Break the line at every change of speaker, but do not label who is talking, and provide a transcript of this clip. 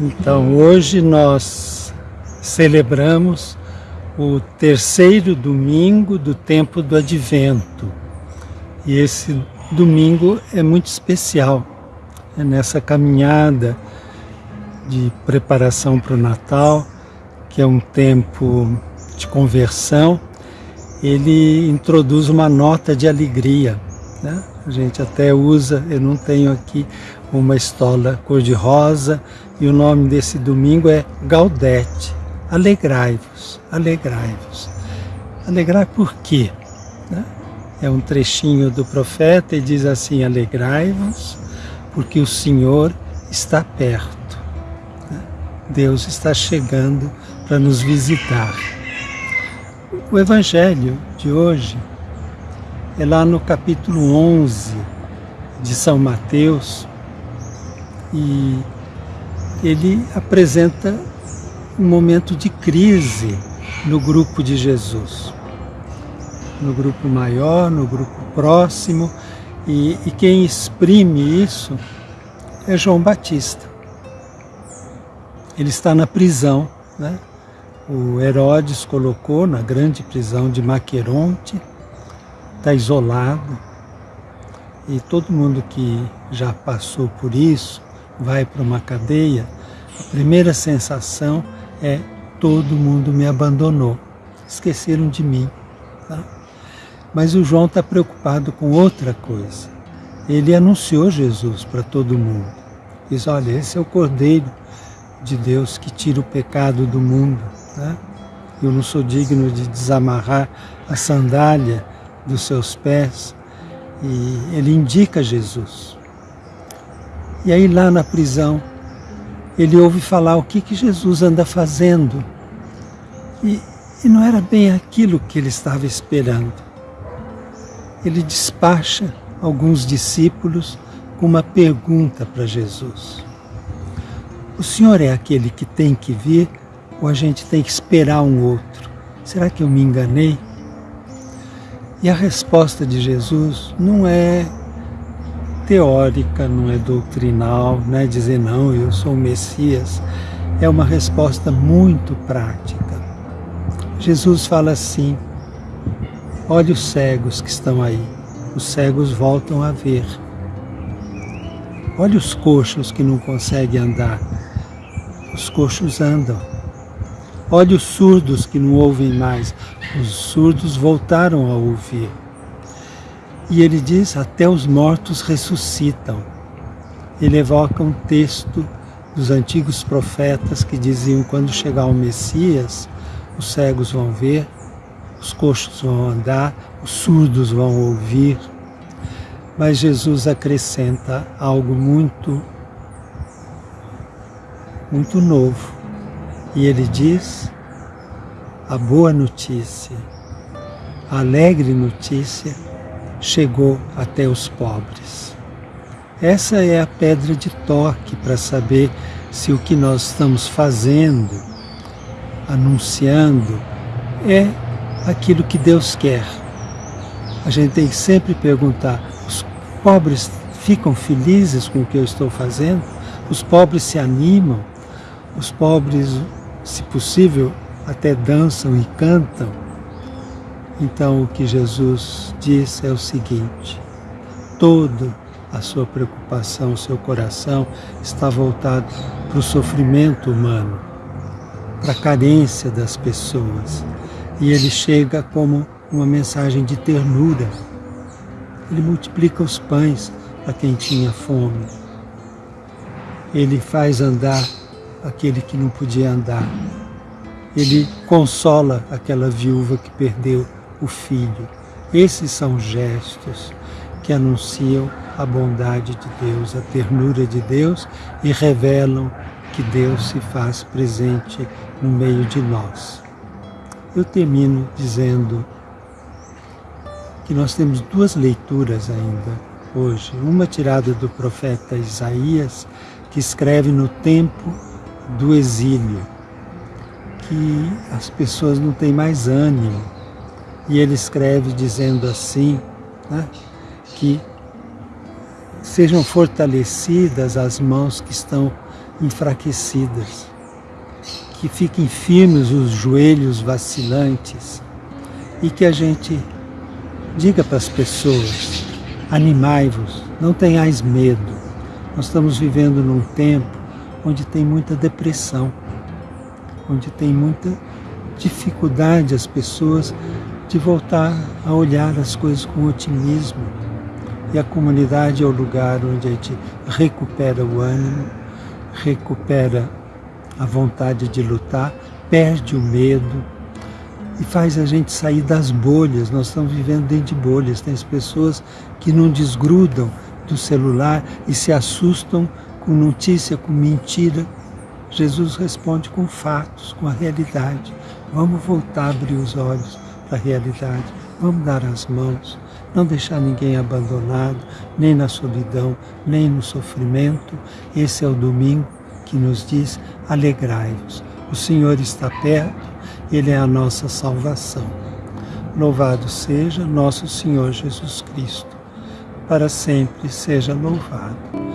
Então hoje nós celebramos o terceiro domingo do tempo do advento. E esse domingo é muito especial. É nessa caminhada de preparação para o Natal, que é um tempo de conversão, ele introduz uma nota de alegria. Né? A gente até usa, eu não tenho aqui uma estola cor-de-rosa, e o nome desse domingo é Gaudete, alegrai-vos, alegrai-vos. Alegrai por quê? Né? É um trechinho do profeta e diz assim, alegrai-vos, porque o Senhor está perto. Né? Deus está chegando para nos visitar. O Evangelho de hoje é lá no capítulo 11 de São Mateus e ele apresenta um momento de crise no grupo de Jesus. No grupo maior, no grupo próximo, e, e quem exprime isso é João Batista. Ele está na prisão, né? O Herodes colocou na grande prisão de Maqueronte, está isolado, e todo mundo que já passou por isso vai para uma cadeia, a primeira sensação é todo mundo me abandonou, esqueceram de mim. Tá? Mas o João está preocupado com outra coisa. Ele anunciou Jesus para todo mundo. Diz, olha, esse é o Cordeiro de Deus que tira o pecado do mundo. Tá? Eu não sou digno de desamarrar a sandália dos seus pés. E ele indica Jesus. E aí lá na prisão, ele ouve falar o que, que Jesus anda fazendo. E, e não era bem aquilo que ele estava esperando. Ele despacha alguns discípulos com uma pergunta para Jesus. O Senhor é aquele que tem que vir ou a gente tem que esperar um outro? Será que eu me enganei? E a resposta de Jesus não é teórica, não é doutrinal, não é dizer não, eu sou o Messias. É uma resposta muito prática. Jesus fala assim: olha os cegos que estão aí, os cegos voltam a ver. Olha os coxos que não conseguem andar, os coxos andam. Olha os surdos que não ouvem mais, os surdos voltaram a ouvir. E ele diz: até os mortos ressuscitam. Ele evoca um texto dos antigos profetas que diziam: quando chegar o Messias, os cegos vão ver, os coxos vão andar, os surdos vão ouvir. Mas Jesus acrescenta algo muito, muito novo. E ele diz: a boa notícia, a alegre notícia chegou até os pobres. Essa é a pedra de toque para saber se o que nós estamos fazendo, anunciando, é aquilo que Deus quer. A gente tem que sempre perguntar: os pobres ficam felizes com o que eu estou fazendo? Os pobres se animam? Os pobres, se possível, até dançam e cantam? Então, o que Jesus diz é o seguinte: toda a sua preocupação, o seu coração está voltado para o sofrimento humano, para a carência das pessoas. E ele chega como uma mensagem de ternura. Ele multiplica os pães para quem tinha fome. Ele faz andar aquele que não podia andar. Ele consola aquela viúva que perdeu o Filho. Esses são gestos que anunciam a bondade de Deus, a ternura de Deus e revelam que Deus se faz presente no meio de nós. Eu termino dizendo que nós temos duas leituras ainda hoje. Uma tirada do profeta Isaías, que escreve no tempo do exílio, que as pessoas não têm mais ânimo, e ele escreve dizendo assim, né, que sejam fortalecidas as mãos que estão enfraquecidas, que fiquem firmes os joelhos vacilantes e que a gente diga para as pessoas: animai-vos, não tenhais medo. Nós estamos vivendo num tempo onde tem muita depressão, onde tem muita dificuldade as pessoas de voltar a olhar as coisas com otimismo. E a comunidade é o lugar onde a gente recupera o ânimo, recupera a vontade de lutar, perde o medo e faz a gente sair das bolhas. Nós estamos vivendo dentro de bolhas. Tem as pessoas que não desgrudam do celular e se assustam com notícia, com mentira. Jesus responde com fatos, com a realidade. Vamos voltar a abrir os olhos para a realidade. Vamos dar as mãos, não deixar ninguém abandonado, nem na solidão, nem no sofrimento. Esse é o domingo que nos diz: alegrai-vos. O Senhor está perto, Ele é a nossa salvação. Louvado seja nosso Senhor Jesus Cristo. Para sempre seja louvado.